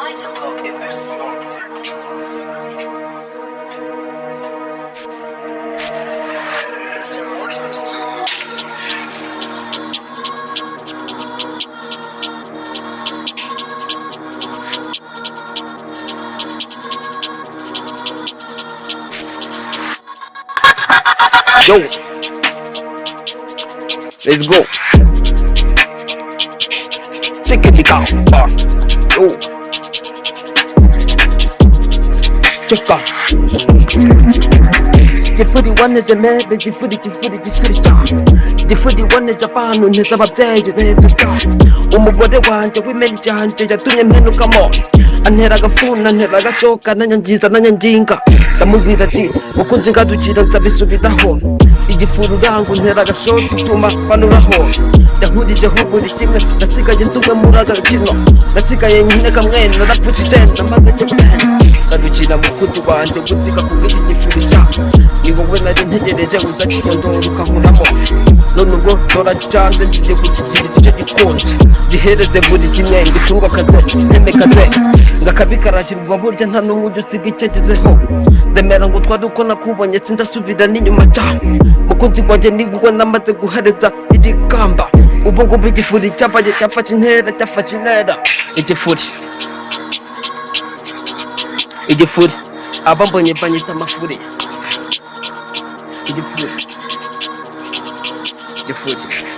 in this Yo, let's go. Take it down, Yo. iceceka igifu riboneje mebe igifu igifu igifu rya igifu riboneje abantu nteze ababyeyi beza umugore wanjye w'imena cyanjye yatumye mpenukamo antera agafuna antera agacoka nanyangiza nanyanginga ndamubwira ati mukunzi ngadukira nzabisubiraho igifuru uranga ntera agashoto utuma mfanuraho yahurije hugura kimwe nasigaye ndumwe muri agakino nasigaye nyine kamwene narapfutse icyenda maze nyibwene ngarukira mu kuti rwanjye gutsika ku bw'iki gifurija ni wowe nari ntegereje uza kigondora ukankuramo none ubwo noracanze ngiye kukigira igice gikonje gihereze buri kimwe ngicunga kaze ntemekaze ngakabikarakirwa burya nta n'umwe ujya usiga icyagezeho ndemera ngo twari uko nakubonye sinzasubira n'inyuma cyane mukunzi wanjye nigwe namaze guhereza iri kamba O bongo bem de furi, tapa de tapa chineira, tapa chineira. E de fude E de furi. A bamba ne bani tama fude E de E De furi.